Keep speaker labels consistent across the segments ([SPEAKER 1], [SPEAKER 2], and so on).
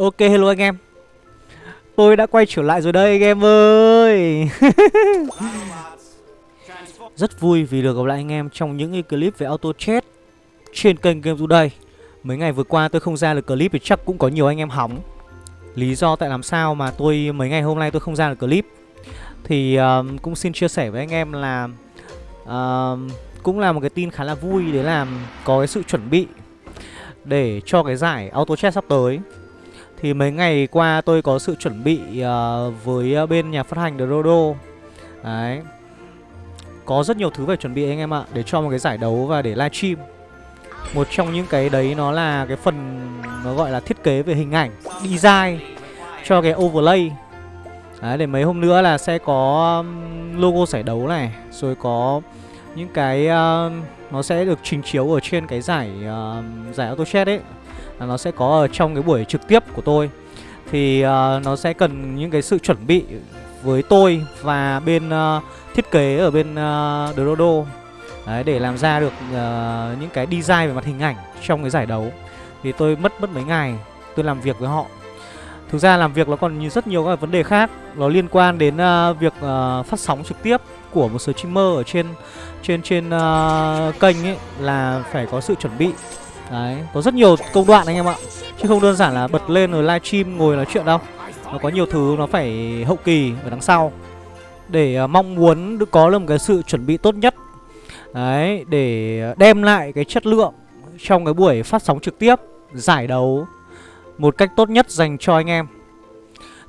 [SPEAKER 1] Ok hello anh em. Tôi đã quay trở lại rồi đây anh em ơi. Rất vui vì được gặp lại anh em trong những cái clip về auto chat Trên kênh Game Today Mấy ngày vừa qua tôi không ra được clip thì chắc cũng có nhiều anh em hỏng. Lý do tại làm sao mà tôi mấy ngày hôm nay tôi không ra được clip. Thì uh, cũng xin chia sẻ với anh em là uh, Cũng là một cái tin khá là vui để làm có cái sự chuẩn bị Để cho cái giải auto chat sắp tới thì mấy ngày qua tôi có sự chuẩn bị uh, với ờ, bên nhà phát hành The RODO Đấy. Có rất nhiều thứ phải chuẩn bị anh em ạ Để cho một cái giải đấu và để livestream Một trong những cái đấy nó là cái phần Nó gọi là thiết kế về hình ảnh Design Cho cái overlay. Đấy để mấy hôm nữa là sẽ có logo giải đấu này Rồi có những cái uh, Nó sẽ được trình chiếu ở trên cái giải uh, Giải AutoChat ấy nó sẽ có ở trong cái buổi trực tiếp của tôi. Thì uh, nó sẽ cần những cái sự chuẩn bị với tôi và bên uh, thiết kế ở bên à, uh, Dodo Đấy, để làm ra được uh, những cái design về mặt hình ảnh trong cái giải đấu. Thì tôi mất mất mấy ngày tôi làm việc với họ. Thực ra làm việc nó còn rất nhiều các vấn đề khác. Nó liên quan đến uh, việc uh, phát sóng trực tiếp của một số streamer ở trên trên trên uh, kênh ấy là phải có sự chuẩn bị. Đấy, có rất nhiều công đoạn anh em ạ. Chứ không đơn giản là bật lên rồi livestream ngồi nói chuyện đâu. Nó có nhiều thứ nó phải hậu kỳ ở đằng sau. Để uh, mong muốn được có được một cái sự chuẩn bị tốt nhất. Đấy, để à, đem lại cái chất lượng trong cái buổi phát sóng trực tiếp Giải đấu một cách tốt nhất dành cho anh em.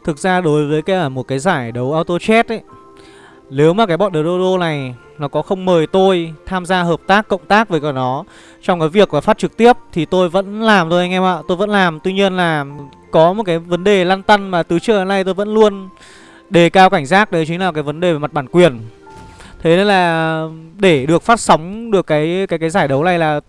[SPEAKER 1] Thực ra đối với cái à, một cái giải đấu auto chat ấy Nếu mà cái bọn Dodo này nó có không mời tôi tham gia hợp tác cộng tác với cả nó. Trong cái việc và phát trực tiếp thì tôi vẫn làm thôi anh em ạ tôi vẫn làm. Tuy nhiên là có một cái vấn đề lăn tăn mà từ trước đến nay tôi vẫn luôn đề cao cảnh giác đấy chính là cái vấn đề về mặt bản quyền. Thế nên là để được phát sóng được cái cái cái giải đấu này là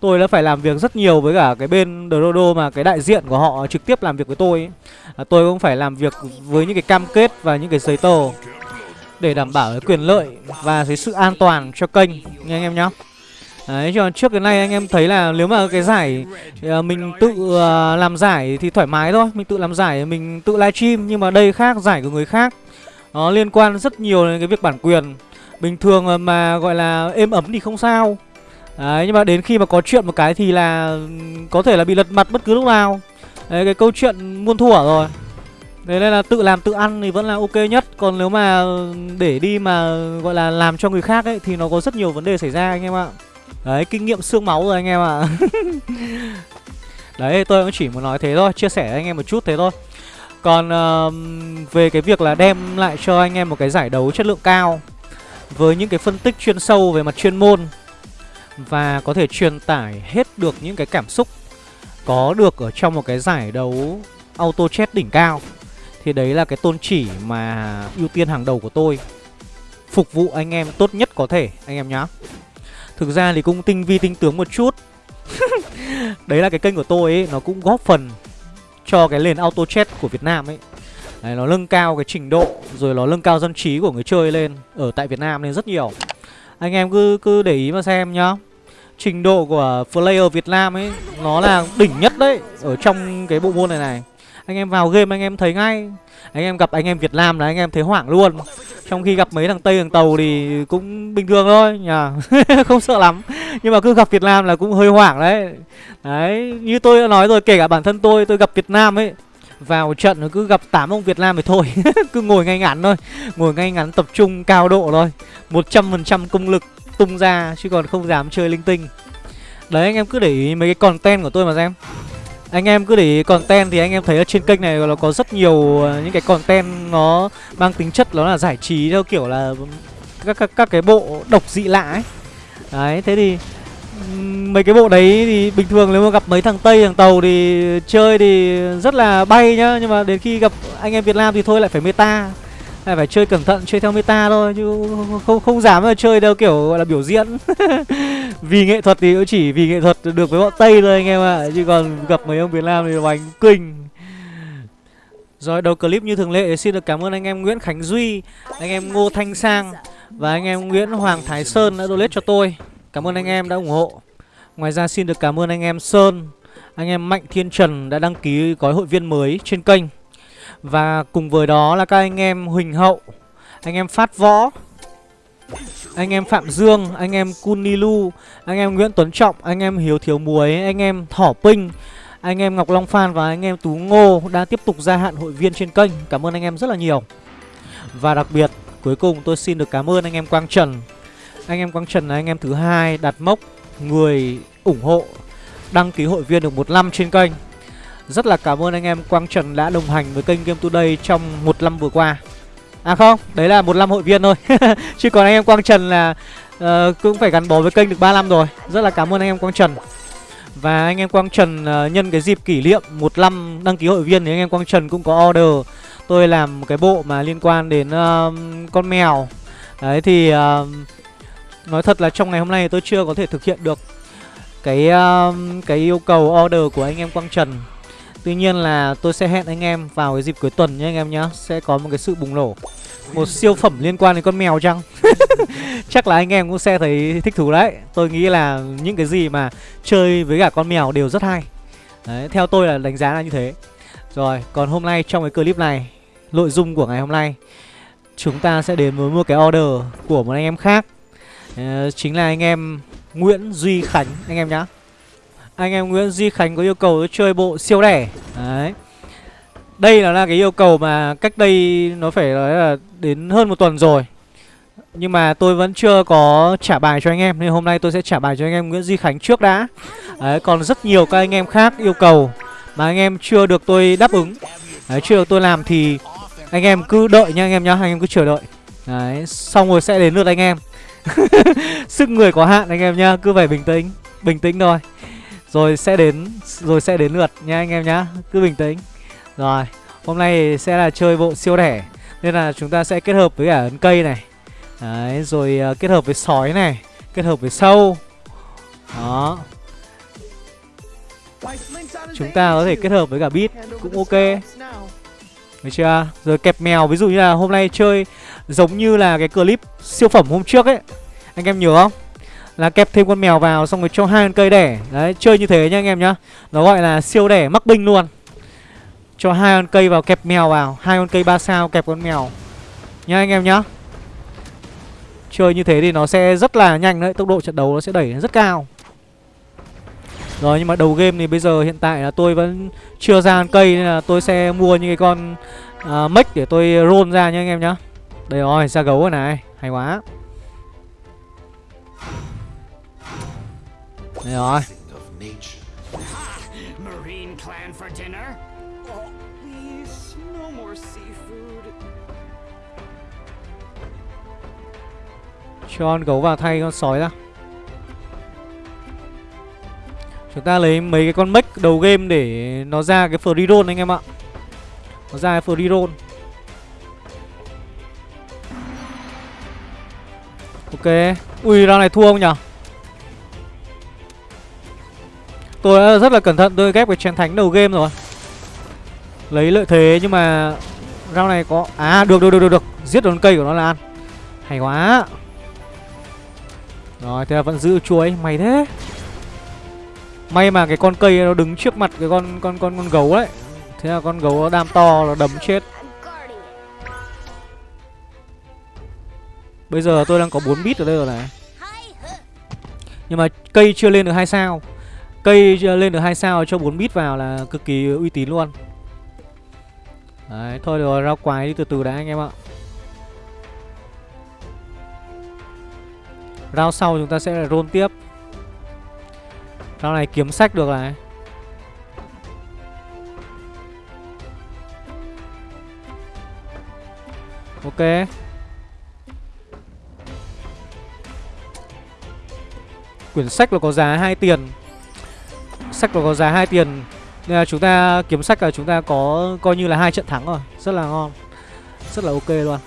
[SPEAKER 1] tôi đã phải làm việc rất nhiều với cả cái bên Dodo mà cái đại diện của họ trực tiếp làm việc với tôi ấy. À, tôi cũng phải làm việc với những cái cam kết và những cái giấy tờ để đảm bảo cái quyền lợi và cái sự an toàn cho kênh nha anh em nhá. Đấy, cho trước cái này anh em thấy là nếu mà cái giải ờ, mình tự ờ, làm giải thì thoải mái thôi. Mình tự làm giải mình tự livestream Nhưng mà đây khác, giải của người khác Nó liên quan rất nhiều đến cái việc bản quyền. Bình thường mà gọi là êm ấm thì không sao. Đấy, nhưng mà đến khi mà có chuyện một cái thì là ừ, có thể là bị lật mặt bất cứ lúc nào. Đấy, cái câu chuyện muôn thuở rồi. Thế nên là tự làm tự ăn thì vẫn là ok nhất. Còn nếu mà để đi mà gọi là làm cho người khác ấy Thì nó có rất nhiều vấn đề xảy ra anh em ạ. Đấy kinh nghiệm xương máu rồi anh em ạ. Đấy tôi cũng chỉ muốn nói thế thôi Chia sẻ với anh em một chút thế thôi. Còn uh, về cái việc là đem lại cho anh em một cái giải đấu chất lượng cao Với những cái phân tích chuyên sâu về mặt chuyên môn Và có thể truyền tải hết được những cái cảm xúc Có được ở trong một cái giải đấu auto chat đỉnh cao thì đấy là cái tôn chỉ mà ưu tiên hàng đầu của tôi. Phục vụ anh em tốt nhất có thể anh em nhá. Thực ra thì cũng tinh vi tinh tướng một chút. Đấy là cái kênh của tôi ấy Nó cũng góp phần cho cái nền auto chat của Việt Nam ấy. Đấy, Nó nâng cao cái trình độ Rồi nó nâng cao dân trí của người chơi lên Ở tại Việt Nam lên rất nhiều. Anh em cứ cứ để ý mà xem nhá. Trình độ của player Việt Nam ấy Nó là đỉnh nhất đấy Ở trong cái bộ môn này này anh em vào game anh em thấy ngay. Anh em gặp anh em Việt Nam là anh em thấy hoảng luôn. Trong khi gặp mấy thằng Tây, thằng Tàu thì cũng bình thường thôi nhỉ Không sợ lắm. Nhưng mà cứ gặp Việt Nam là cũng hơi hoảng đấy. Đấy, như tôi đã nói rồi, kể cả bản thân tôi tôi gặp Việt Nam ấy, vào trận nó cứ gặp 8 ông Việt Nam thì thôi. Cứ ngồi ngay ngắn thôi. Ngồi ngay ngắn tập trung cao độ thôi. 100% công lực tung ra, Chứ còn không dám chơi linh tinh. Đấy, anh em cứ để ý mấy cái content của tôi mà xem anh em cứ để ý content thì anh em thấy ở trên kênh này nó có rất nhiều ờ, những cái content nó mang tính chất nó là giải trí theo kiểu là các các, các cái bộ độc dị lạ ấy. Đấy, thế thì mấy cái bộ đấy thì bình thường nếu mà gặp mấy thằng Tây thằng Tàu thì chơi thì rất là bay nhá, nhưng mà đến khi gặp anh em Việt Nam thì thôi lại phải meta phải phải chơi cẩn thận chơi theo meta thôi chứ không không dám mà chơi theo kiểu gọi là biểu diễn vì nghệ thuật thì cũng chỉ vì nghệ thuật được với bọn tây thôi anh em ạ chứ còn gặp mấy ông việt nam thì bánh kinh rồi đầu clip như thường lệ xin được cảm ơn anh em Nguyễn Khánh Duy, anh em Ngô Thanh Sang và anh em Nguyễn Hoàng Thái Sơn đã donate cho tôi. Cảm ơn anh em đã ủng hộ. Ngoài ra xin được cảm ơn anh em Sơn, Anh em Mạnh Thiên Trần đã đăng ký gói hội viên mới trên kênh và cùng với đó là các anh em Huỳnh Hậu Anh em Phát Võ Anh em Phạm Dương Anh em Kunilu Anh em Nguyễn Tuấn Trọng Anh em Hiếu Thiếu Muối Anh em Thỏ Pinh Anh em Ngọc Long Phan và anh em Tú Ngô Đã tiếp tục gia hạn hội viên trên kênh Cảm ơn anh em rất là nhiều Và đặc biệt cuối cùng tôi xin được cảm ơn anh em Quang Trần Anh em Quang Trần là anh em thứ hai đặt mốc người ủng hộ đăng ký hội viên được một năm trên kênh rất là cảm ơn anh em Quang Trần đã đồng hành với kênh Game Today trong một năm vừa qua. À không, đấy là một năm hội viên thôi. Chứ còn anh em Quang Trần là uh, cũng phải gắn bó với kênh được 3 năm rồi. Rất là cảm ơn anh em Quang Trần. Và anh em Quang Trần uh, nhân cái dịp kỷ niệm một năm đăng ký hội viên thì anh em Quang Trần cũng có order. Tôi làm một cái bộ mà liên quan đến uh, con mèo. Đấy thì uh, nói thật là trong ngày hôm nay tôi chưa có thể thực hiện được cái uh, cái yêu cầu order của anh em Quang Trần. Tuy nhiên là tôi sẽ hẹn anh em vào cái dịp cuối tuần nhé anh em nhá. Sẽ có một cái sự bùng nổ. Một siêu phẩm liên quan đến con mèo chăng? Chắc là anh em cũng sẽ thấy thích thú đấy. Tôi nghĩ là những cái gì mà chơi với cả con mèo đều rất hay. Đấy, theo tôi là đánh giá là như thế. Rồi, còn hôm nay trong cái clip này Nội dung của ngày hôm nay Chúng ta sẽ đến với một cái order của một anh em khác. Uh, Chính là anh em Nguyễn Duy Khánh anh em nhá. Anh em Nguyễn Duy Khánh có yêu cầu chơi bộ siêu đẻ. Đấy. Đây là cái yêu cầu mà cách đây nó phải nói là đến hơn một tuần rồi. Nhưng mà tôi vẫn chưa có trả bài cho anh em, Nên hôm nay tôi sẽ trả bài cho anh em Nguyễn Duy Khánh trước đã. Đấy, còn rất nhiều các anh em khác yêu cầu Mà anh em chưa được tôi đáp ứng. Đấy, chưa được tôi làm thì anh em cứ đợi nha anh em nhá, Anh em cứ chờ đợi. Đấy, xong rồi sẽ đến lượt anh em. Sức người có hạn anh em nhá, Cứ phải bình tĩnh Bình tĩnh thôi. Rồi sẽ đến Rồi sẽ đến lượt nha anh em nhá. Cứ bình tĩnh. Rồi Hôm nay sẽ là chơi bộ siêu đẻ Nên là chúng ta sẽ kết hợp với cả ấn cây này. Đấy Rồi uh, kết hợp với sói này Kết hợp với sâu. Đó. Chúng ta có thể kết hợp với cả bit Cũng ok. Được chưa? Rồi kẹp mèo Ví dụ như là hôm nay chơi Giống như là cái clip siêu phẩm hôm trước ấy. Anh em nhớ không? Là kẹp thêm con mèo vào xong rồi cho hai con cây đẻ. Đấy, chơi như thế nha anh em nhá. Nó gọi là siêu đẻ mắc binh luôn. Cho hai con cây vào kẹp mèo vào hai con cây ba sao kẹp con mèo. Nha anh em nhá. Chơi như thế thì nó sẽ rất là nhanh đấy Tốc độ trận đấu nó sẽ đẩy rất cao. Rồi nhưng mà đầu game thì bây giờ hiện tại là tôi vẫn chưa ra con cây Nên là tôi sẽ mua những cái con uh, mech để tôi roll ra nha anh em nhá. Đây rồi, ra gấu rồi này Hay quá. Đây rồi. Cho con gấu vào thay con sói ra Chúng ta lấy mấy cái con mech đầu game để nó ra cái free roll anh em ạ. Nó ra cái free roll. Ok. Ui round này thua không nhở Tôi đã rất là cẩn thận, tôi ghép cái chén thánh đầu game rồi. Lấy lợi thế, nhưng mà rau này có À được được được được được. Giết đòn cây của nó là ăn. Hay quá. Rồi, thế là vẫn giữ chuối. Mày thế. May mà cái con cây nó đứng trước mặt cái con con con con gấu đấy. Thế là con gấu nó đam to, nó đấm chết. Bây giờ tôi đang có 4 bit ở đây rồi này. Nhưng mà cây chưa lên được hai sao. Cây ờ, lên được hai sao cho 4 bit vào là cực kỳ uy tín luôn. Đấy, thôi được rồi, rao quái đi từ từ đã anh em ạ. Rao sau chúng ta sẽ roll tiếp. Rao này kiếm sách được này. Ok. Quyển sách là có giá 2 tiền. Sách nó có giá 2 tiền. Nên là chúng ta kiếm sách là chúng ta có coi như là hai trận thắng rồi. Rất là ngon. Rất là ok luôn.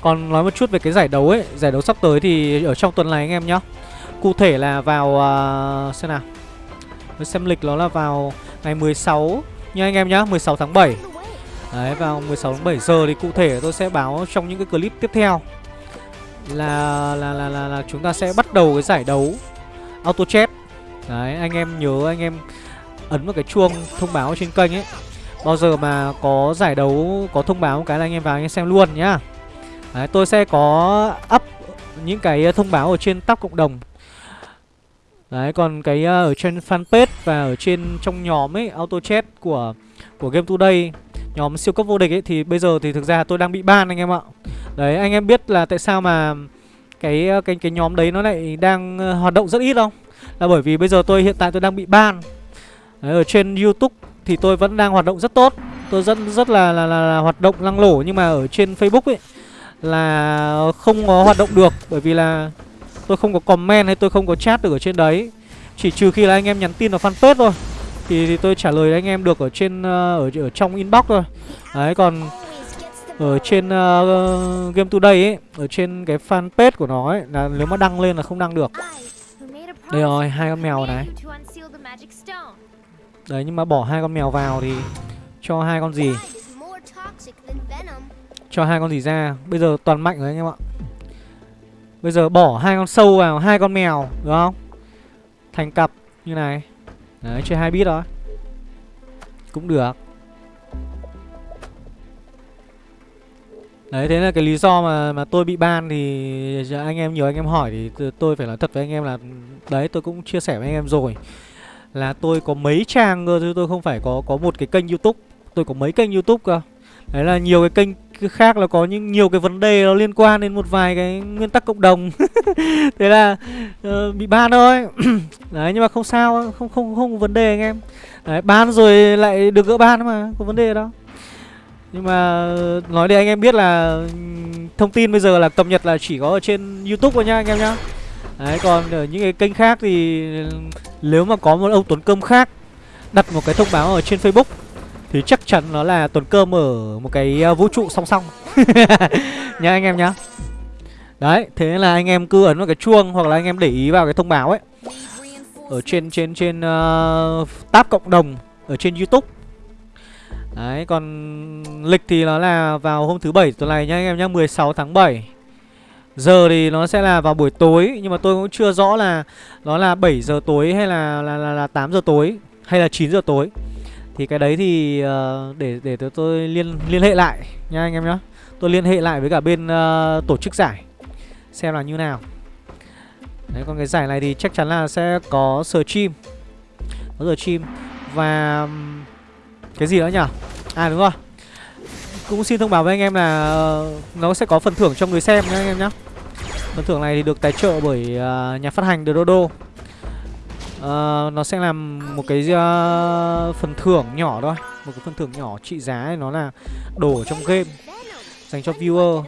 [SPEAKER 1] Còn nói một chút về cái giải đấu ấy. Giải đấu sắp tới thì ở trong tuần này anh em nhá. Cụ thể là vào uh, Xem nào. Mới xem lịch nó là vào ngày 16 Nha anh em nhá 16 tháng 7 Đấy vào 16 tháng 7 giờ thì cụ thể tôi sẽ báo trong những cái clip tiếp theo. Là là, là là là chúng ta sẽ bắt đầu cái giải đấu auto chat Đấy, anh em nhớ, anh em ấn vào cái chuông thông báo trên kênh ấy Bao giờ mà có giải đấu, có thông báo cái là anh em vào anh em xem luôn nhá Đấy, tôi sẽ có up những cái ờ, thông báo ở trên tóc cộng đồng Đấy, còn cái ờ, ở trên fanpage và ở trên trong nhóm ấy, auto chat của của Game Today, nhóm siêu cấp vô địch ấy, thì bây giờ thì thực ra tôi đang bị ban anh em ạ. Đấy, anh em biết là tại sao mà cái ờ, cái cái nhóm đấy nó lại đang hoạt động rất ít không? Là bởi vì bây giờ tôi hiện tại tôi đang bị ban. Đấy, ở trên YouTube thì tôi vẫn đang hoạt động rất tốt. Tôi rất rất là là, là, là hoạt động lăng lổ nhưng mà ở trên Facebook ấy là không có hoạt động được bởi vì là tôi không có comment hay tôi không có chat được ở trên đấy. Chỉ trừ khi là anh em nhắn tin vào fanpage thôi thì, thì tôi trả lời anh em được ở trên uh, ở ở trong inbox thôi. Đấy còn ở trên uh, Game Today ấy, ở trên cái fanpage của nó ấy là nếu mà đăng lên là không đăng được. Đây rồi, hai con mèo này. Đấy nhưng mà bỏ hai con mèo vào thì cho hai con gì? Cho hai con gì ra? Bây giờ toàn mạnh rồi anh em ạ. Bây giờ bỏ hai con sâu vào, hai con mèo, được không? Thành cặp như này. Đấy, chơi hai bit thôi. Cũng được. Đấy, thế là cái lý do mà mà tôi bị ban thì anh em nhiều anh em hỏi thì tôi phải nói thật với anh em là đấy tôi cũng chia sẻ với anh em rồi là tôi có mấy trang cơ chứ tôi không phải có có một cái kênh YouTube, tôi có mấy kênh YouTube cơ. Đấy là nhiều cái kênh khác là có những nhiều cái vấn đề nó liên quan đến một vài cái nguyên tắc cộng đồng. thế là uh, bị ban thôi. đấy nhưng mà không sao, không không không có vấn đề anh em. Đấy, ban rồi lại được gỡ ban mà, có vấn đề đâu. Nhưng mà nói để anh em biết là thông tin bây giờ là cập nhật là chỉ có ở trên YouTube thôi nhá anh em nhá. Đấy còn ở những cái kênh khác thì nếu mà có một ông Tuấn Cơm khác đặt một cái thông báo ở trên Facebook thì chắc chắn nó là Tuấn Cơm ở một cái à, vũ trụ song song. nhá anh em nhá. Đấy, thế là anh em cứ ấn vào cái chuông hoặc là anh em để ý vào cái thông báo ấy. Ở trên trên trên uh, tab cộng đồng ở trên YouTube. Đấy, còn lịch thì nó là vào hôm thứ bảy tuần này nhá anh em nhá, 16 tháng 7. Giờ thì nó sẽ là vào buổi tối Nhưng mà tôi cũng chưa rõ là Nó là 7 giờ tối hay là là, là, là 8 giờ tối Hay là 9 giờ tối. Thì cái đấy thì uh, để để tôi liên liên hệ lại nha anh em nhá. Tôi liên hệ lại với cả bên uh, tổ chức giải Xem là như nào. Đấy còn cái giải này thì chắc chắn là sẽ có stream chim Có stream chim Và cái gì nữa nhỉ? À đúng rồi. Cũng xin thông báo với anh em là ờ, nó sẽ có phần thưởng cho người xem nhá anh em nhé Phần thưởng này thì được tài trợ bởi uh, nhà phát hành The Dodo. Uh, Nó sẽ làm một cái uh, phần thưởng nhỏ thôi. Một cái phần thưởng nhỏ trị giá nó là đồ trong game. Dành cho viewer.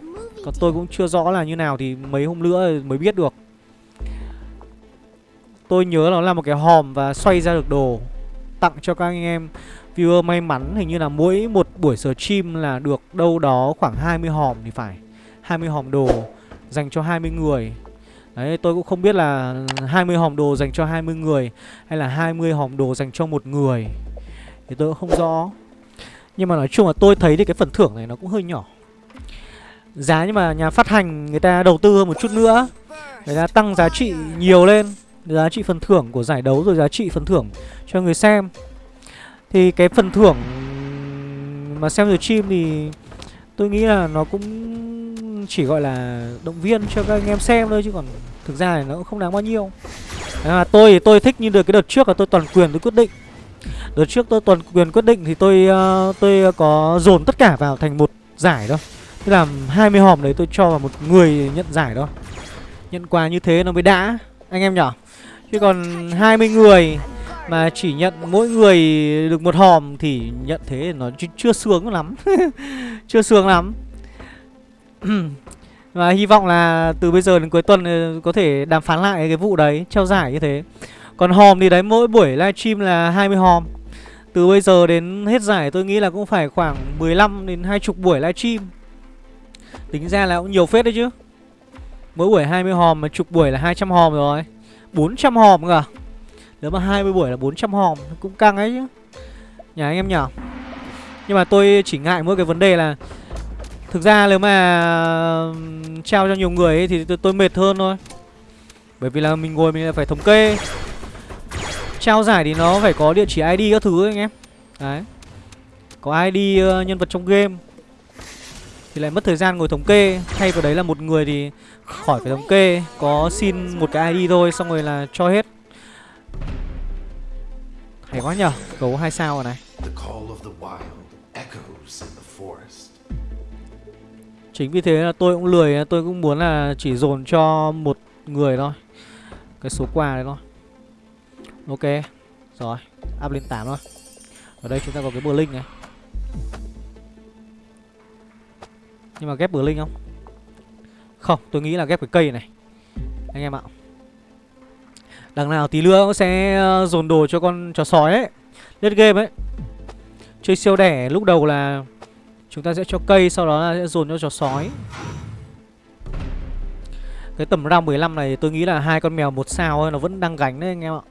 [SPEAKER 1] Còn tôi cũng chưa rõ là như nào thì mấy hôm nữa mới biết được. Tôi nhớ nó là một cái hòm và xoay ra được đồ. Tặng cho các anh em Viewer may mắn, hình như là mỗi một buổi stream là được đâu đó khoảng 20 hòm thì phải. 20 hòm đồ dành cho 20 người. Đấy, tôi cũng không biết là 20 hòm đồ dành cho 20 người Hay là 20 hòm đồ dành cho một người Thì tôi cũng không rõ. Nhưng mà nói chung là tôi thấy thì cái phần thưởng này nó cũng hơi nhỏ. Giá nhưng mà nhà phát hành người ta đầu tư hơn một chút nữa. Người ta tăng giá trị nhiều lên. Giá trị phần thưởng của giải đấu rồi giá trị phần thưởng cho người xem thì cái phần thưởng mà xem rồi chim thì tôi nghĩ là nó cũng chỉ gọi là động viên cho các anh em xem thôi chứ còn thực ra thì nó cũng không đáng bao nhiêu. À, tôi thì tôi thích như được cái đợt trước là tôi toàn quyền tôi quyết định. Đợt trước tôi toàn quyền quyết định thì tôi uh, tôi có dồn tất cả vào thành một giải thôi. Tức là 20 hòm đấy tôi cho vào một người nhận giải thôi. Nhận quà như thế nó mới đã anh em nhỏ. Chứ còn 20 người mà chỉ nhận mỗi người được một hòm thì nhận thế nó ch, chưa sướng lắm. Chưa sướng lắm. Và hy vọng là từ bây giờ đến cuối tuần ờ, có thể đàm phán lại cái vụ đấy, Trao giải như thế. Còn hòm thì đấy, mỗi buổi livestream là 20 hòm. Từ bây giờ đến hết giải, tôi nghĩ là cũng phải khoảng 15 đến 20 buổi livestream. Tính ra là cũng nhiều phết đấy chứ. Mỗi buổi 20 hòm mà chục buổi là 200 hòm rồi. 400 hòm cơ à? Nếu mà 20 buổi là 400 hòm Cũng căng ấy chứ. Nhà anh em nhở Nhưng mà tôi chỉ ngại mỗi cái vấn đề là Thực ra nếu mà trao cho nhiều người ấy, thì tôi, tôi mệt hơn thôi. Bởi vì là mình ngồi mình phải thống kê. Trao giải thì nó phải có địa chỉ ID các thứ ấy, anh em. Đấy. Có ID uh, ờ, nhân vật trong game. Thì lại mất thời gian ngồi thống kê. Thay vào đấy là một người thì khỏi phải thống kê. Có xin một cái ID thôi Xong rồi là cho hết. Hay quá nhở Gấu hai sao rồi này. Chính vì thế là tôi cũng lười Tôi cũng muốn là chỉ dồn cho một người thôi. Cái số quà đấy thôi. Ok Rồi Up lên 8 thôi. Ở đây chúng ta có cái bờ linh này. Nhưng mà ghép bờ linh không? Không tôi nghĩ là ghép cái cây này. Anh em ạ Đằng nào tí nữa cũng sẽ ờ, dồn đồ cho con chó sói ấy. Lết game ấy. Chơi siêu đẻ lúc đầu là Chúng ta sẽ cho cây sau đó là sẽ dồn cho chó sói. Cái tầm round 15 này tôi nghĩ là hai con mèo một sao ấy, nó vẫn đang gánh đấy anh em ạ.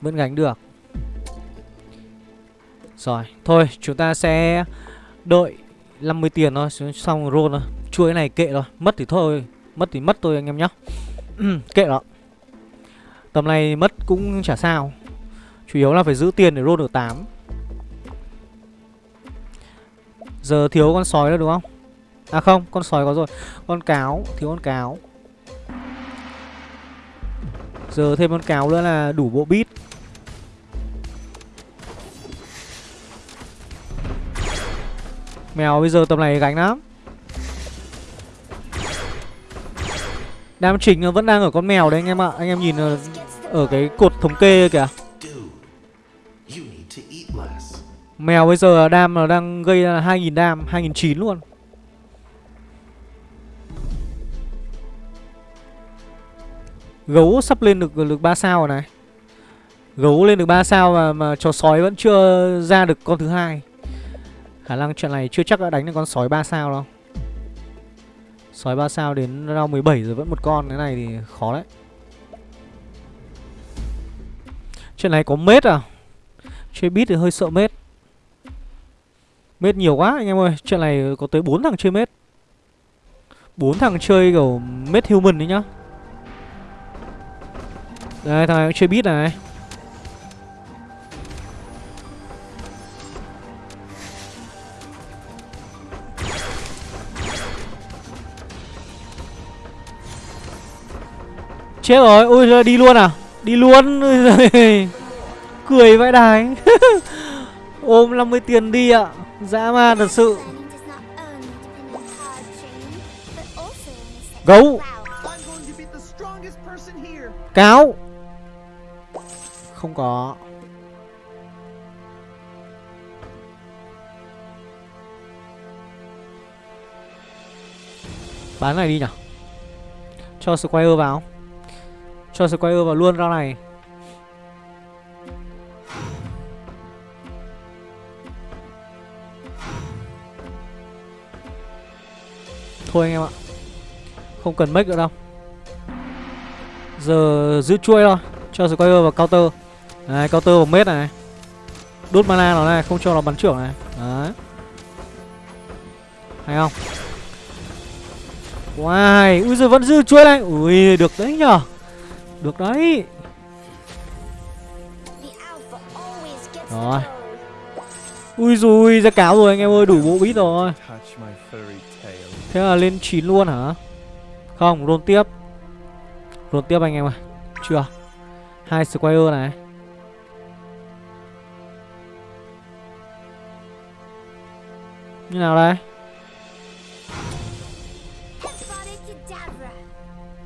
[SPEAKER 1] Vẫn gánh được. Rồi Thôi chúng ta sẽ Đợi 50 tiền thôi Xong roll thôi. Chuỗi này kệ rồi. Mất thì thôi Mất thì mất thôi anh em nhá. Kệ đó Tầm này mất cũng chả sao. Chủ yếu là phải giữ tiền để roll được 8 Giờ thiếu con sói nữa đúng không? À không, con sói có rồi. Con cáo, thiếu con cáo. Giờ thêm con cáo nữa là đủ bộ bít Mèo bây giờ tầm này gánh lắm. Đam chính vẫn đang ở con mèo đấy anh em ạ. Anh em nhìn ở, cái cột thống kê kìa. Mèo bây giờ đam là đang gây ra 2.000 đam 2.900 luôn. Gấu sắp lên được được 3 sao rồi này. Gấu lên được 3 sao mà, mà chó sói vẫn chưa ra được con thứ hai. Khả năng trận này chưa chắc đã đánh được con sói 3 sao đâu. Sói 3 sao đến round 17 rồi vẫn một con, Cái này thì khó đấy. Chuyện này có mết à? Chơi bit thì hơi sợ mết. Mết nhiều quá anh em ơi, Chuyện này có tới 4 thằng chơi mết. 4 thằng chơi kiểu mết human đấy nhá. Đây, thằng này cũng chơi bit này. Chết rồi, ui đi luôn à? Đi luôn. Cười vãi đài Ôm 50 tiền đi ạ. Dã man thật sự. Gấu. Cáo. Không có. Bán này đi nhở Cho square vào. Cho Squire vào luôn rau này. Thôi anh em ạ. Không cần make nữa đâu. Giờ giữ chuôi thôi. Cho Squire vào counter. Đấy counter vào mết này. Đốt mana nó này, Không cho nó bắn trưởng này. Đấy. Hay không? Wow Ui giờ vẫn giữ chuôi này. Ui, được đấy nhở được đấy. Rồi. Ui dùi ra cáo rồi anh em ơi, đủ bộ bít rồi. Thế là lên 9 luôn hả? Không roll tiếp. Roll tiếp anh em ơi. Chưa. Hai square này. Như nào đây?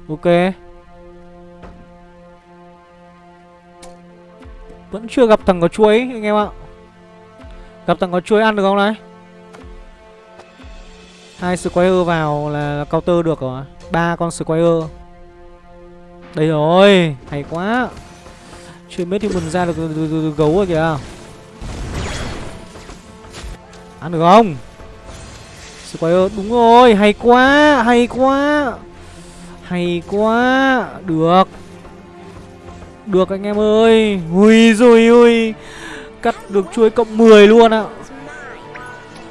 [SPEAKER 1] Ok. Vẫn chưa gặp thằng có chuối anh em ạ. Gặp thằng có chuối ăn được không đấy hai square vào là, counter được rồi. Ba con square đây rồi hay quá. Chưa biết thì mình ra được, được, được, được, được gấu rồi kìa. Ăn được không? Square đúng rồi hay quá hay quá. Hay quá được được anh em ơi ui rồi ui cắt được chuối cộng 10 luôn ạ.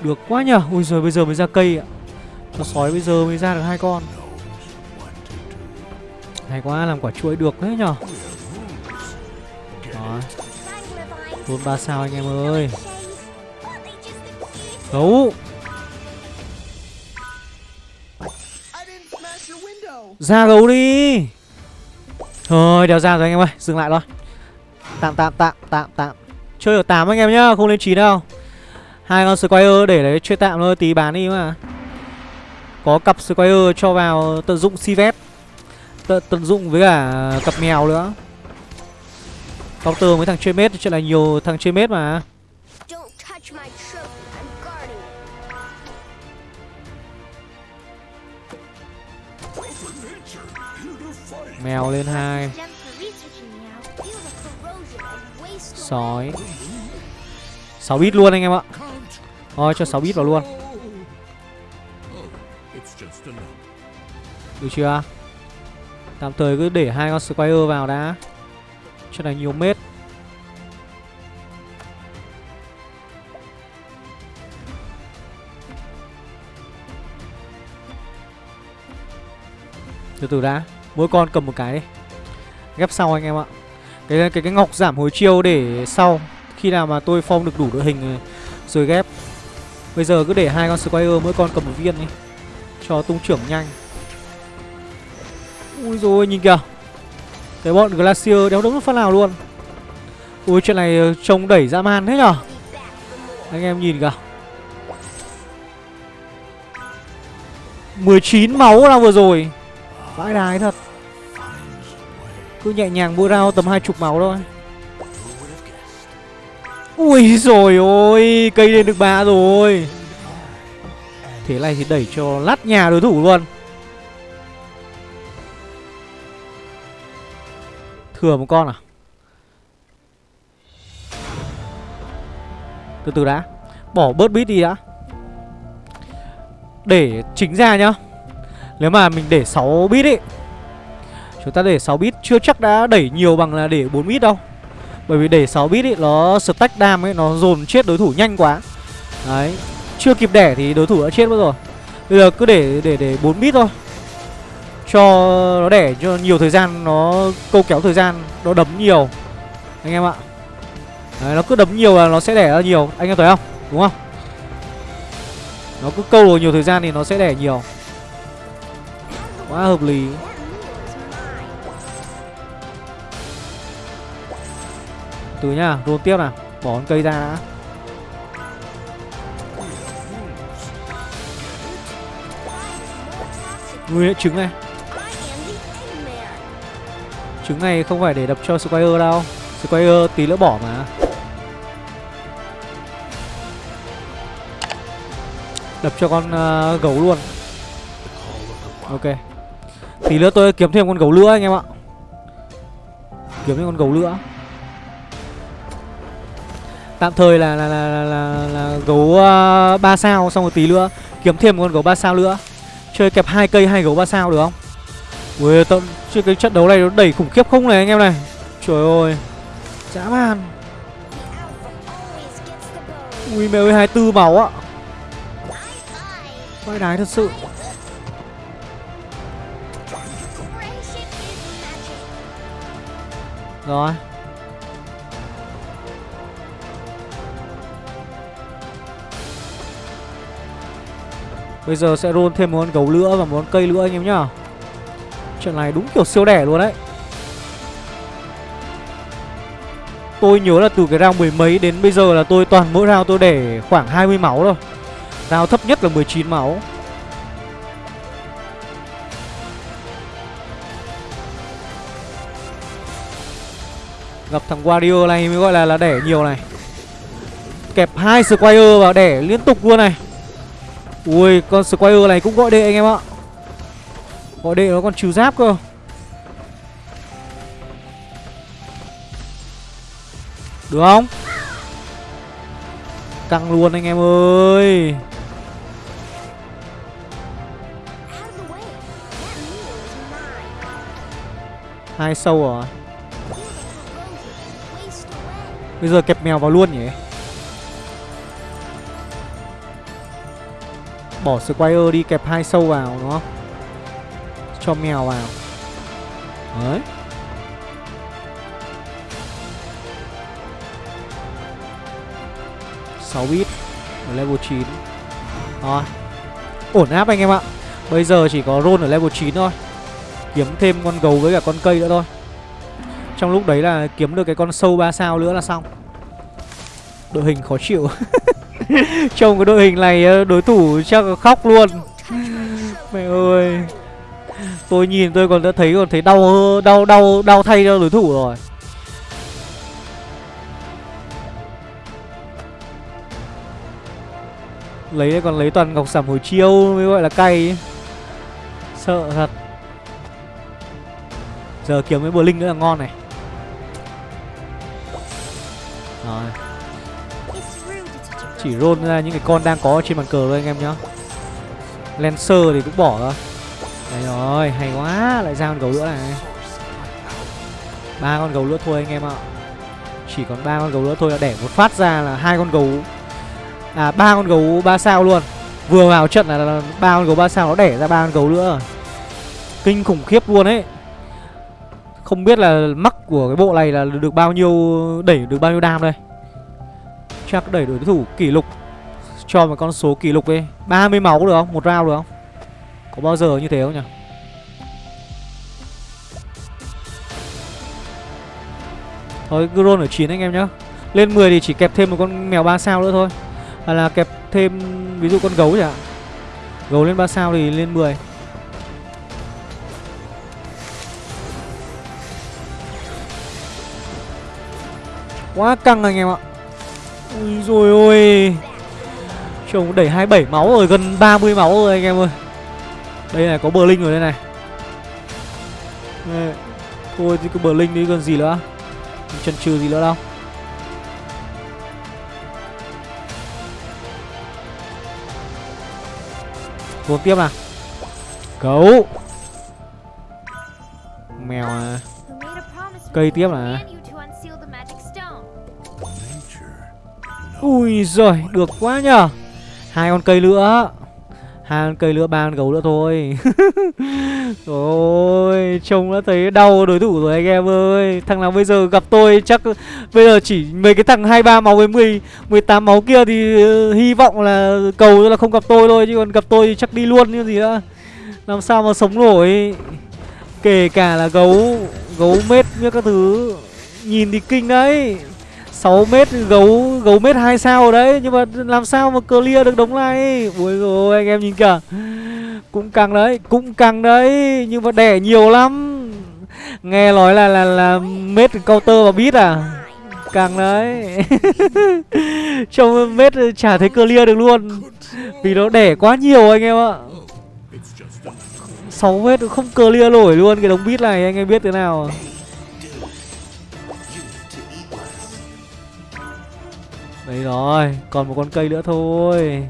[SPEAKER 1] Được quá nhở ui rồi bây giờ mới ra cây ạ. Cho sói bây giờ mới ra được hai con. Hay quá, làm quả chuối được đấy nhở Đó. Tốn 3 sao anh em ơi. Gấu Ra gấu đi. Thôi đéo ra rồi anh em ơi Dừng lại thôi. Tạm tạm tạm tạm tạm. Chơi ở 8 anh em nhá Không lên 9 đâu. Hai con Squire để đấy chơi tạm thôi Tí bán đi mà. Có cặp Squire cho vào tận dụng Sivet tận, tận dụng với cả cặp mèo nữa. Counter với thằng chơi mết Chuyện là nhiều thằng chơi mết mà. Mèo lên hai. Sói. 6 bit luôn anh em ạ. Thôi, cho 6 bit vào luôn. Được chưa? Tạm thời cứ để hai con square vào đã. Cho này nhiều mết. Từ từ đã. Mỗi con cầm một cái đi. Ghép sau anh em ạ. Cái cái cái ngọc giảm hồi chiêu để sau, Khi nào mà tôi form được đủ đội hình ờ, Rồi ghép. Bây giờ cứ để hai con Squire mỗi con cầm một viên đi, Cho tung trưởng nhanh. Ui rồi nhìn kìa. Cái bọn Glacier đéo đúng phát nào luôn. Ui, chuyện này ờ, trông đẩy dã man thế nhở? Anh em nhìn kìa. 19 máu là vừa rồi. Vãi đái thật. Cứ nhẹ nhàng mua rau tầm hai chục máu thôi. Ui rồi ôi, Cây lên được ba rồi. Thế này thì đẩy cho lát nhà đối thủ luôn. Thừa một con à? Từ từ đã. Bỏ bớt bít đi đã. Để chính ra nhá. Nếu mà mình để 6 bit ấy Chúng ta để 6 bit chưa chắc đã đẩy nhiều bằng là để 4 bit đâu. Bởi vì để 6 bit ấy nó stack đam ấy Nó dồn chết đối thủ nhanh quá. Đấy Chưa kịp đẻ thì đối thủ đã chết mất rồi. Bây giờ cứ để để để 4 bit thôi. Cho nó đẻ cho nhiều thời gian nó câu kéo thời gian nó đấm nhiều. Anh em ạ. Đấy, nó cứ đấm nhiều là nó sẽ đẻ ra nhiều. Anh em thấy không? Đúng không? Nó cứ câu được nhiều thời gian thì nó sẽ đẻ nhiều quá hợp lý. Từ nhá roll tiếp nào. Bỏ con cây ra đã. Nguyên trứng này. Trứng này không phải để đập cho square đâu. Square tí nữa bỏ mà. Đập cho con uh, gấu luôn. Ok. Tí nữa tôi kiếm thêm con gấu lửa anh em ạ Kiếm thêm con gấu lửa Tạm thời là là là là, là, là gấu ờ, uh, 3 sao xong rồi tí nữa kiếm thêm một con gấu 3 sao nữa. Chơi kẹp hai cây hai gấu 3 sao được không? Ui tâm chứ cái trận đấu này nó đẩy khủng khiếp không này anh em này. Trời ơi. Dã man. Ui mẹ ơi 24 máu ạ. Quay đái thật sự. Rồi. Bây giờ sẽ roll thêm một con gấu lửa và một con cây lửa anh em nhá. Trận này đúng kiểu siêu đẻ luôn đấy. Tôi nhớ là từ cái round mười mấy đến bây giờ là tôi toàn mỗi round tôi để khoảng 20 máu thôi. Round thấp nhất là 19 máu. Gặp thằng Wario này mới gọi là là đẻ nhiều này. Kẹp hai Squire vào đẻ liên tục luôn này. Ui, con Squire này cũng gọi đệ anh em ạ. Gọi đệ nó còn trừ giáp cơ. Được không? Căng luôn anh em ơi. Hai sâu rồi Bây giờ kẹp mèo vào luôn nhỉ? Bỏ Squire đi kẹp hai sâu vào, đúng không? Cho mèo vào. Đấy. Sáu bit ở level 9 Rồi. Ổn áp anh em ạ. Bây giờ chỉ có roll ở level 9 thôi. Kiếm thêm con gấu với cả con cây nữa thôi. Trong lúc đấy là kiếm được cái con sâu 3 sao nữa là xong. Đội hình khó chịu. Trông cái đội hình này ờ, đối thủ chắc khóc luôn. Mẹ ơi. Tôi nhìn tôi còn đã thấy, còn thấy đau đau đau đau thay cho đối thủ rồi. Lấy còn lấy toàn ngọc sảm hồi chiêu mới gọi là cay. Ấy. Sợ thật. Giờ kiếm cái bờ linh nữa là ngon này. Rồi. Chỉ roll ra những cái con đang có trên bàn cờ thôi anh em nhá. Lancer thì cũng bỏ ra Đấy rồi, hay quá Lại ra con gấu nữa này. Ba con gấu nữa thôi anh em ạ. Chỉ còn ba con gấu nữa thôi là đẻ một phát ra là hai con gấu. À ba con gấu ba sao luôn. Vừa vào trận là ba con gấu ba sao nó đẻ ra ba con gấu nữa. Kinh khủng khiếp luôn ấy. Không biết là mắc của cái bộ này là được bao nhiêu, Đẩy được bao nhiêu đam đây Chắc đẩy đối thủ kỷ lục, Cho một con số kỷ lục đi 30 máu được không? Một round được không? Có bao giờ như thế không nhỉ? Thôi Gron ở 9 anh em nhá Lên 10 thì chỉ kẹp thêm một con mèo 3 sao nữa thôi Hoặc là kẹp thêm, ví dụ con gấu chẳng hạn Gấu lên 3 sao thì lên 10 Quá căng anh em ạ. Ui rồi ôi. Chồng đẩy 27 máu rồi, Gần 30 máu rồi anh em ơi. Đây này, có bờ linh rồi đây này. Đây. Thôi thì cứ bờ linh đi, còn gì nữa? Chân trừ gì nữa đâu. Vốn tiếp nào. Gấu Mèo à Cây tiếp
[SPEAKER 2] này.
[SPEAKER 1] Ui giời, được quá nhờ. Hai con cây nữa Hai con cây nữa, ba con gấu nữa thôi. Ôi, trông đã thấy đau đối thủ rồi anh em ơi. Thằng nào bây giờ gặp tôi chắc Bây giờ chỉ mấy cái thằng 23 máu với 10 18 máu kia thì uh, hy vọng là cầu là không gặp tôi thôi Chứ còn gặp tôi thì chắc đi luôn như gì nữa Làm sao mà sống nổi. Kể cả là gấu Gấu mết như các thứ. Nhìn thì kinh đấy. 6 mét gấu gấu mét hai sao ở đấy, nhưng mà làm sao mà clear được đống này? Ui rồi anh em nhìn kìa. Cũng căng đấy, cũng căng đấy, nhưng mà đẻ nhiều lắm. Nghe nói là là là mét counter và bít à? Căng đấy. Trông mét chả thấy clear được luôn. Vì nó đẻ quá nhiều anh em ạ. 6 mét không clear nổi luôn cái đống bít này, anh em biết thế nào. à? Đấy rồi, còn một con cây nữa thôi.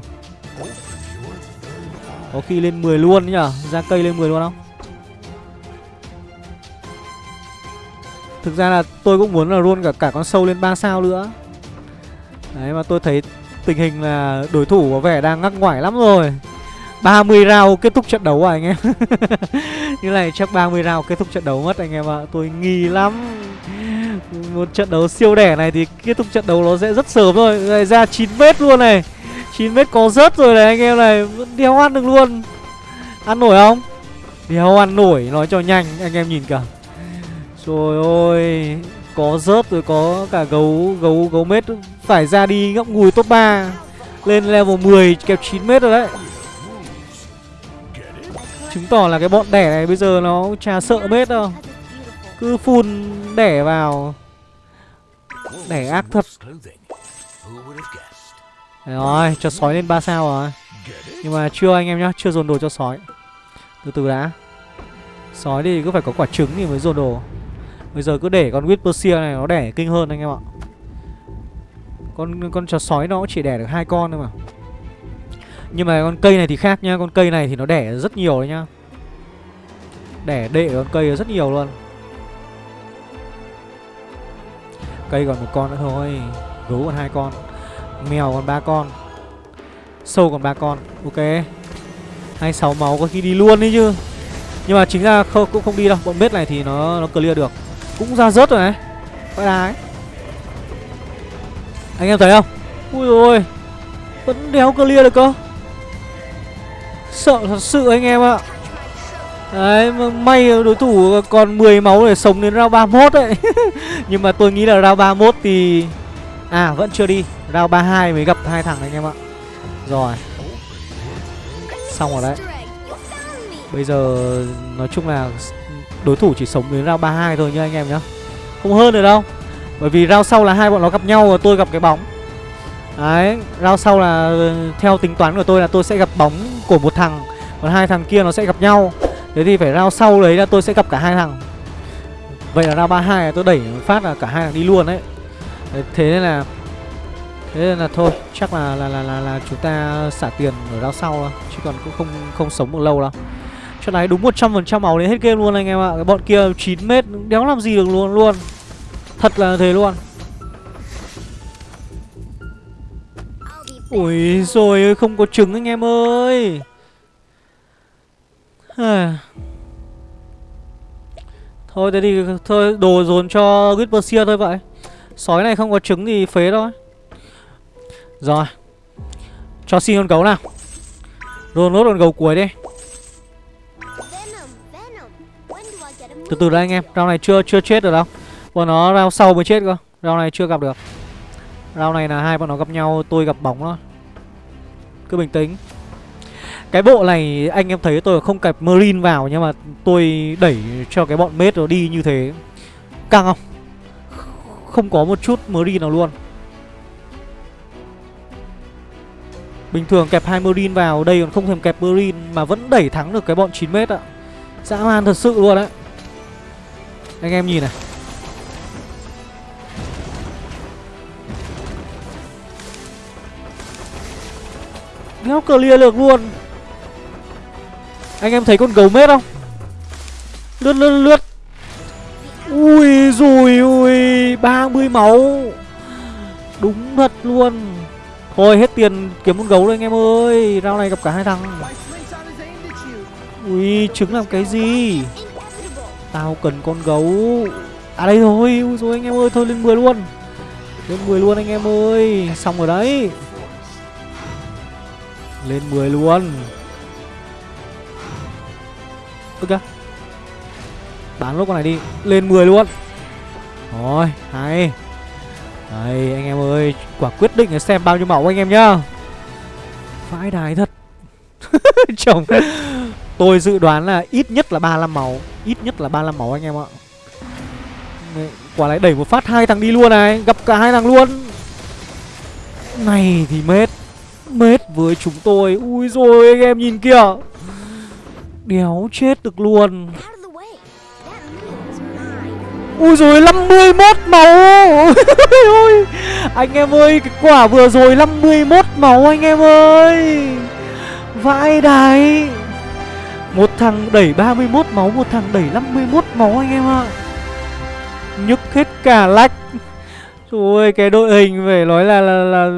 [SPEAKER 1] Có khi lên 10 luôn nhỉ? Ra cây lên 10 luôn không? Thực ra là tôi cũng muốn là luôn cả cả con sâu lên 3 sao nữa. Đấy mà tôi thấy tình hình là đối thủ có vẻ đang ngắc ngoải lắm rồi. 30 round kết thúc trận đấu à anh em? Như này chắc 30 round kết thúc trận đấu mất anh em ạ. À. Tôi nghi lắm. Một trận đấu siêu đẻ này thì kết thúc trận đấu nó sẽ rất sớm thôi. Này, ra 9 mét luôn này. 9 mét có rớt rồi này, anh em này. Vẫn đéo ăn được luôn. Ăn nổi không? Đéo ăn nổi, nói cho nhanh, anh em nhìn cả Trời ơi, Có rớt rồi, có cả gấu gấu gấu mét Phải ra đi ngậm ngùi top 3 Lên level 10 kẹp 9 mét rồi đấy. Chứng tỏ là cái bọn đẻ này bây giờ nó chả sợ mết đâu. Cứ phun đẻ vào. Đẻ ác thật. Đấy rồi, cho sói lên 3 sao rồi. Nhưng mà chưa anh em nhá, chưa dồn đồ cho sói. Từ từ đã. Sói thì cứ phải có quả trứng thì mới dồn đồ. Bây giờ cứ để con Whisper này nó đẻ kinh hơn anh em ạ. Con con chó sói nó chỉ đẻ được hai con thôi mà. Nhưng mà con cây này thì khác nhá Con cây này thì nó đẻ rất nhiều đấy nhá. Đẻ đệ con cây rất nhiều luôn. Cây còn một con nữa thôi. Gấu còn hai con Mèo còn ba con Sâu còn ba con. Ok. 26 máu có khi đi luôn đấy chứ. Nhưng mà chính ra không, cũng không đi đâu. Bọn bết này thì nó nó clear được. Cũng ra rớt rồi này. Phải đá ấy Anh em thấy không? Ui ôi. Vẫn đéo clear được cơ. Sợ thật sự anh em ạ. Đấy may đối thủ còn 10 máu để sống đến round 31 đấy Nhưng mà tôi nghĩ là round 31 thì À vẫn chưa đi. Round 32 mới gặp hai thằng đấy anh em ạ. Rồi. Xong rồi đấy. Bây giờ nói chung là đối thủ chỉ sống đến round 32 thôi nhá anh em nhá. Không hơn được đâu. Bởi vì round sau là hai bọn nó gặp nhau và tôi gặp cái bóng. Đấy, round sau là ờ, theo tính toán của tôi là tôi sẽ gặp bóng của một thằng Còn hai thằng kia nó sẽ gặp nhau. Thế thì phải rao sau đấy là tôi sẽ gặp cả hai thằng. Vậy là round 32 là tôi đẩy phát là cả hai thằng đi luôn đấy. Thế nên là Thế nên là thôi, chắc là là là là, là chúng ta xả tiền ở round sau thôi Chứ còn cũng không không sống được lâu đâu. Trận này đúng 100% máu đến hết game luôn anh em ạ. Cái bọn kia 9 mét đéo làm gì được luôn luôn. Thật là thế luôn. Ui rồi không có trứng anh em ơi. Thôi thế thì thôi, đồ dồn cho Whisper thôi vậy. Sói này không có trứng thì phế thôi. Rồi. Cho xin con gấu nào. Rồi, nốt con gấu cuối đi. Từ từ đây anh em rau này chưa chưa chết được đâu. Bọn nó rau sau mới chết cơ. Rau này chưa gặp được. Rau này là hai bọn nó gặp nhau, Tôi gặp bóng thôi. Cứ bình tĩnh. Cái bộ này anh em thấy tôi không kẹp Marine vào Nhưng mà tôi đẩy cho cái bọn mết nó đi như thế. Căng không? Không có một chút Marine nào luôn. Bình thường kẹp hai Marine vào, Đây còn không thèm kẹp Marine Mà vẫn đẩy thắng được cái bọn 9 mét ạ. Dã man thật sự luôn đấy. Anh em nhìn này. Đéo clear được luôn. Anh em thấy con gấu mết không? Lướt lướt lướt. Ui rồi ui 30 máu. Đúng thật luôn. Thôi, hết tiền kiếm con gấu rồi anh em ơi. Rao này gặp cả hai thằng. Ui, trứng làm cái gì? Tao cần con gấu. À đây rồi Ui rồi anh em ơi, Thôi lên 10 luôn. Lên 10 luôn anh em ơi. Xong rồi đấy. Lên 10 luôn. Ok Bán lốt con này đi, Lên 10 luôn. Rồi, hay. Đấy anh em ơi, Quả quyết định là xem bao nhiêu máu anh em nhá. Vãi đài thật. Chồng, Tôi dự đoán là ít nhất là 35 máu Ít nhất là 35 máu anh em ạ. Quả lại đẩy một phát hai thằng đi luôn này, Gặp cả hai thằng luôn. Này thì mết Mết với chúng tôi. Ui rồi anh em nhìn kìa. Đéo chết được luôn. Ui rồi 51 máu. Ôi, Anh em ơi Cái quả vừa rồi 51 máu anh em ơi. Vãi đái. Một thằng đẩy 31 máu Một thằng đẩy 51 máu anh em ạ. Nhức hết cả lách Trời ơi cái đội hình phải nói là, là, là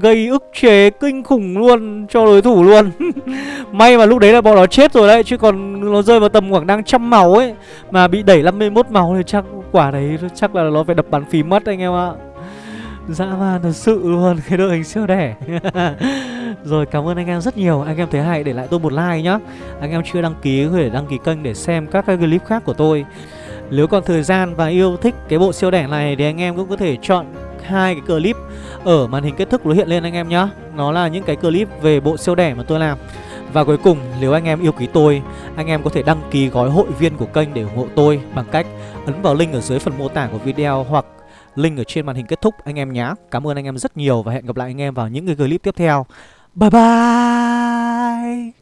[SPEAKER 1] gây ức chế kinh khủng luôn cho đối thủ luôn. May mà lúc đấy là bọn nó chết rồi đấy Chứ còn nó rơi vào tầm khoảng đang trăm máu ấy Mà bị đẩy 51 máu thì chắc quả đấy chắc là nó phải đập bàn phím mất anh em ạ. Dã man thật sự luôn cái đội hình siêu đẻ. Rồi cảm ơn anh em rất nhiều. Anh em thấy hay để lại tôi một like nhá. Anh em chưa đăng ký có thể đăng ký kênh để xem các cái clip khác của tôi. Nếu còn thời gian và yêu thích cái bộ siêu đẻ này Thì anh em cũng có thể chọn hai cái clip ở màn hình kết thúc nó hiện lên anh em nhá Nó là những cái clip về bộ siêu đẻ mà tôi làm và cuối cùng, nếu anh em yêu quý tôi, anh em có thể đăng ký gói hội viên của kênh để ủng hộ tôi bằng cách ấn vào link ở dưới phần mô tả của video hoặc link ở trên màn hình kết thúc anh em nhé. Cảm ơn anh em rất nhiều và hẹn gặp lại anh em vào những cái clip tiếp theo. Bye bye!